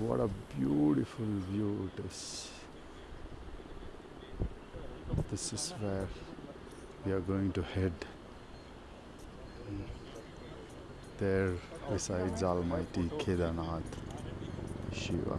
What a beautiful view it is. This is where we are going to head. There resides Almighty Kedarnath Shiva.